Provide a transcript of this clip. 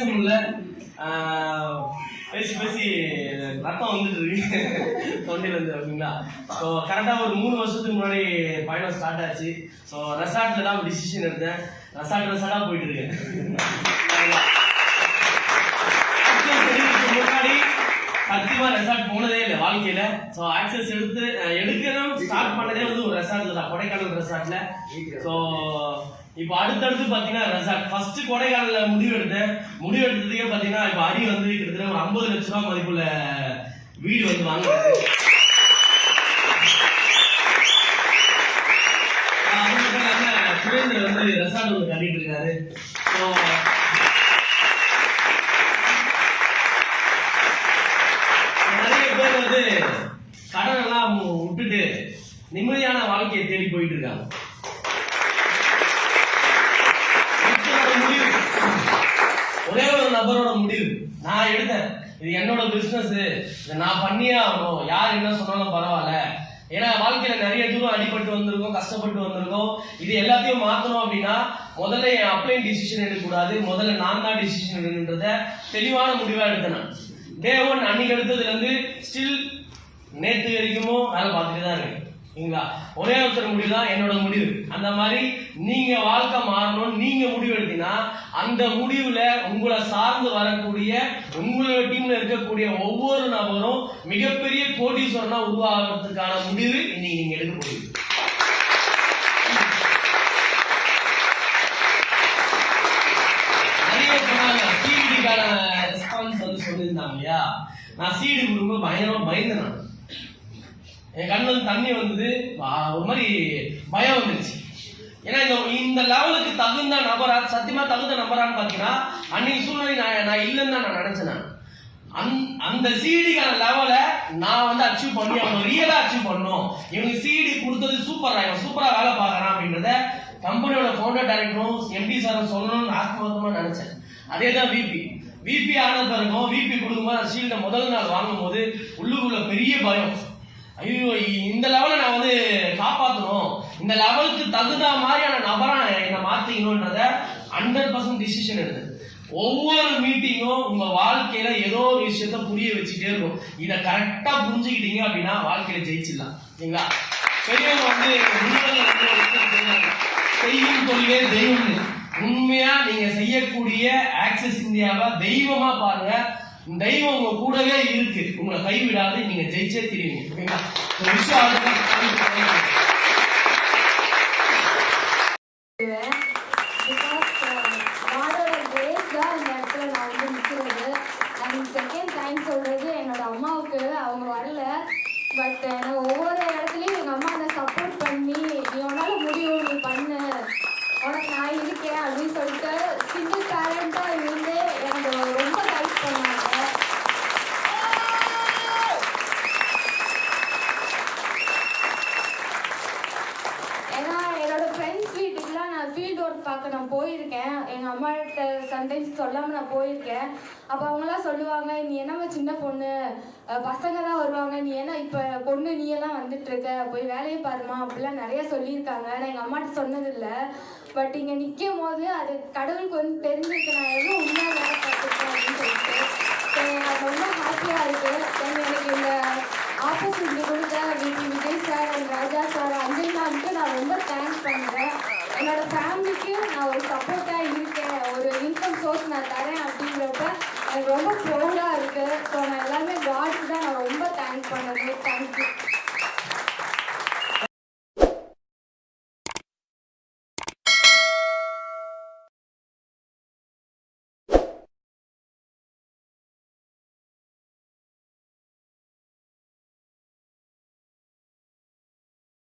பேச முடியல பேசி பேசி ரத்தம் வந்துட்டு இருக்கு தொண்டையில் இருந்து அப்படிங்களா? ஸோ கரெக்டாக ஒரு மூணு வருஷத்துக்கு முன்னாடி பயணம் ஸ்டார்ட் ஆச்சு. ஸோ ரெசார்ட்டில் தான் டிசிஷன் எடுத்தேன். ரெசார்ட் ரெசார்ட்டாக போயிட்டு இருக்கேன் முன்னாடி சத்தியமாக ரெசார்ட் போனதே இல்லை வாழ்க்கையில். ஸோ ஆக்சஸ் எடுத்து எடுக்கணும் ஸ்டார்ட் பண்ணதே வந்து ஒரு ரெசார்ட்டில் தான் கொடைக்கானல் ரெசார்ட்டில் ஸோ இப்போ அடுத்தடுத்து பார்த்தீங்கன்னா ரெசார்ட் ஃபர்ஸ்ட் கொடைக்கானல்ல முடிவு எடுத்தேன். முடிவு எடுத்ததுக்கே பார்த்தீங்கன்னா இப்போ அரி வந்து கிட்டத்தட்ட ஒரு ஐம்பது லட்ச ரூபா மதிப்புள்ள வீடு வந்து வாங்குறது சுரேந்தர் வந்து ரெசார்ட் ஒன்று கட்டிட்டு இருக்காரு. ஸோ நிறைய பேர் வந்து கடன் எல்லாம் விட்டுட்டு நிம்மதியான வாழ்க்கையை தேடி போயிட்டு இருக்காங்க ஒருத்தரோட முடிவு ஒரே ஒரு நபரோட முடிவு. நான் எடுத்தேன். இது என்னோட பிசினஸ் இதை நான் பண்ணியே ஆகணும். யார் என்ன சொன்னாலும் பரவாயில்ல. ஏன்னா வாழ்க்கையில நிறைய தூரம் அடிபட்டு வந்திருக்கோம் கஷ்டப்பட்டு வந்திருக்கோம். இது எல்லாத்தையும் மாத்தணும் அப்படின்னா முதல்ல என் அப்ளைன் டிசிஷன் எடுக்கக்கூடாது. முதல்ல நான் தான் டிசிஷன் எடுக்கின்றத தெளிவான முடிவா எடுத்தேன் நான். டே ஒன் அன்னைக்கு எடுத்ததுல இருந்து ஸ்டில் நேற்று வரைக்குமோ வேலை பார்த்துட்டு தான் இருக்கேன். சரிங்களா ஒரே ஒருத்தர் முடிவு தான் என்னோட முடிவு. அந்த மாதிரி நீங்க வாழ்க்கை மாறணும் நீங்க முடிவு எடுத்தீங்கன்னா அந்த முடிவுல உங்களை சார்ந்து வரக்கூடிய உங்களோட டீம்ல இருக்கக்கூடிய ஒவ்வொரு நபரும் மிகப்பெரிய கோடீஸ்வரனா உருவாகிறதுக்கான முடிவு இன்னைக்கு நீங்க எடுக்க முடியும் நிறைய சொன்னாங்க. சிடிக்கான ரெஸ்பான்ஸ் வந்து சொல்லியிருந்தாங்க இல்லையா? நான் சீடு கொடுக்கும்போது பயங்கரமா பயந்தேன் நான். என் கண்ணில் தண்ணி வந்தது. ஒரு மாதிரி பயம் வந்துருச்சு. ஏன்னா இந்த இந்த லெவலுக்கு தகுந்த நபரா சத்தியமா தகுந்த நபரான்னு பார்த்தீங்கன்னா அன்னைக்கு சூழ்நிலை நான் நான் இல்லைன்னு தான் நான் நினைச்சேன் நான். அந்த அந்த சிடிக்கான லெவலை நான் வந்து அச்சீவ் பண்ணி அவங்க ரியலாக அச்சீவ் பண்ணணும். இவனுக்கு சிடி கொடுத்தது சூப்பராக இவன் சூப்பராக வேலை பார்க்கறான் அப்படின்றத கம்பெனியோட ஃபவுண்டர் டைரக்டரும் எம்டி சாரும் சொல்லணும்னு ஆத்மார்த்தமா நினச்சேன். அதே தான் விபி விபி ஆனது பிறகும் விபி கொடுக்கும்போது ஷீல்டை முதல் நாள் வாங்கும்போது உள்ளுக்குள்ள பெரிய பயம். ஐயோ இந்த லெவலை நான் வந்து காப்பாற்றணும் இந்த லெவலுக்கு தகுந்த மாதிரியான நபரை என்னை மாற்றிக்கணுன்றத ஹண்ட்ரட் பர்சன்ட் டிசிஷன் எடுத்து ஒவ்வொரு மீட்டிங்கும் உங்க வாழ்க்கையில ஏதோ ஒரு விஷயத்த புரிய வச்சுட்டே இருக்கும். இதை கரெக்டா புரிஞ்சுக்கிட்டீங்க அப்படின்னா வாழ்க்கையில ஜெயிச்சிடலாம். சரிங்களா? பெரியவங்க வந்து வந்து செய்யும் தொழிலே தெய்வம்னு. உண்மையா நீங்க செய்யக்கூடிய ஆக்சஸ் இந்தியாவை தெய்வமா பாருங்க. தெய்வம் உங்க கூடவே இருக்கு. உங்களை கைவிடாது நீங்க ஜெயிச்சே தெரியுங்க ஓகேங்களா ஒரு விஷயம் அதுதான். பிகாஸ் காடோட கிரேஸ் தான் இந்த இடத்துல நான் வந்து நிற்கிறது அண்ட் செகண்ட் தேங்க்ஸ் சொல்கிறது என்னோட அம்மாவுக்கு அவங்க வரல பட் நான் ஒவ்வொரு இடத்துலையும் எங்கள் அம்மா என்னை சப்போர்ட் பண்ணி நீ உன்னால் முடியும் நீ பண்ணு உனக்கு நான் இருக்கேன் அப்படின்னு சொல்லிட்டு சிங்கிள் பேரண்ட்டாக இருந்து எனக்கு ரொம்ப ஹெல்ப் பண்ணாங்க ஏன்னா என்னோட ஃப்ரெண்ட்ஸ் வீட்டுக்குலாம் பார்க்க நான் போயிருக்கேன். எங்கள் அம்மாட்ட சம்டைம்ஸ் சொல்லாமல் நான் போயிருக்கேன். அப்போ அவங்களாம் சொல்லுவாங்க நீ என்னம்மா சின்ன பொண்ணு? பசங்க தான் வருவாங்க. நீ என்ன இப்போ பொண்ணு நீ எல்லாம் வந்துட்டுருக்க? போய் வேலையை பாருமா அப்படிலாம் நிறைய சொல்லியிருக்காங்க. நான் எங்கள் அம்மாட்ட சொன்னதில்லை. பட் இங்கே நிற்கும் போது அது கடவுளுக்கு வந்து தெரிஞ்சிருக்கு. நான் எவ்வளோ உண்மையாக வேலை பார்த்துருக்கேன் அப்படின்னு சொல்லிட்டு எனக்கு ரொம்ப ஹாப்பியாக இருக்குது தென் எனக்கு இந்த ஆப்பர்ச்சுனிட்டி கொடுத்த Vijay Vijay sir and Raja sir Anjali மேம்க்கு நான் ரொம்ப தேங்க்ஸ் பண்ணுறேன் என்னோட ஃபேமிலிக்கு நான் ஒரு சப்போர்ட்டாக இருக்கேன். ஒரு இன்கம் சோர்ஸ் நான் தரேன் அப்படிங்கிறப்ப எனக்கு ரொம்ப ப்ரௌடாக இருக்குது ஸோ நான் எல்லாமே காட்க்கு தான் நான் ரொம்ப தேங்க் பண்ணணும். தேங்க்யூ